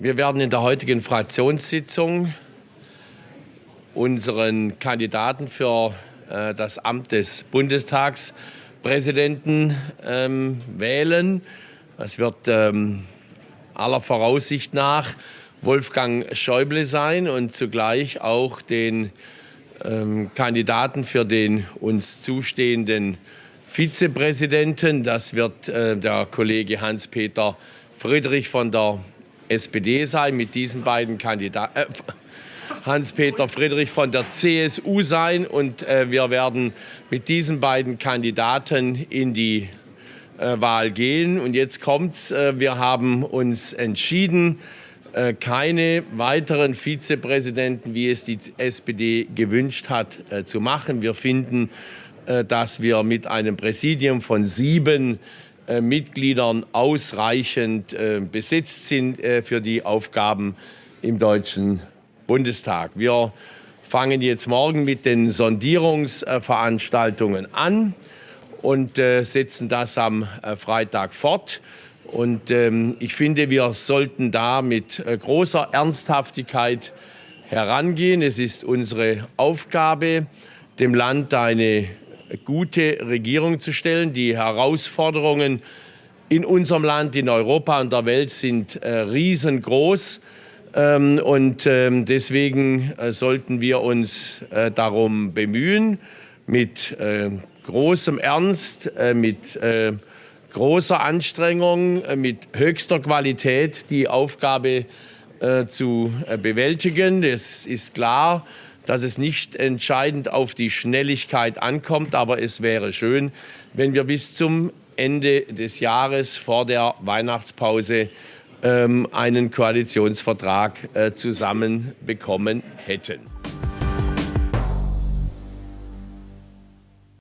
Wir werden in der heutigen Fraktionssitzung unseren Kandidaten für äh, das Amt des Bundestagspräsidenten ähm, wählen. Es wird ähm, aller Voraussicht nach Wolfgang Schäuble sein und zugleich auch den ähm, Kandidaten für den uns zustehenden Vizepräsidenten. Das wird äh, der Kollege Hans-Peter Friedrich von der SPD sein, mit diesen beiden Kandidaten. Äh, Hans-Peter Friedrich von der CSU sein und äh, wir werden mit diesen beiden Kandidaten in die äh, Wahl gehen. Und jetzt kommt's, äh, wir haben uns entschieden, äh, keine weiteren Vizepräsidenten, wie es die SPD gewünscht hat, äh, zu machen. Wir finden, äh, dass wir mit einem Präsidium von sieben Mitgliedern ausreichend äh, besetzt sind äh, für die Aufgaben im Deutschen Bundestag. Wir fangen jetzt morgen mit den Sondierungsveranstaltungen an und setzen das am Freitag fort. Und ähm, ich finde, wir sollten da mit großer Ernsthaftigkeit herangehen. Es ist unsere Aufgabe, dem Land eine gute Regierung zu stellen. Die Herausforderungen in unserem Land, in Europa und der Welt sind äh, riesengroß. Ähm, und ähm, deswegen äh, sollten wir uns äh, darum bemühen, mit großem Ernst, mit großer Anstrengung, mit höchster Qualität die Aufgabe zu bewältigen. Es ist klar, dass es nicht entscheidend auf die Schnelligkeit ankommt. Aber es wäre schön, wenn wir bis zum Ende des Jahres vor der Weihnachtspause ähm, einen Koalitionsvertrag äh, zusammenbekommen hätten.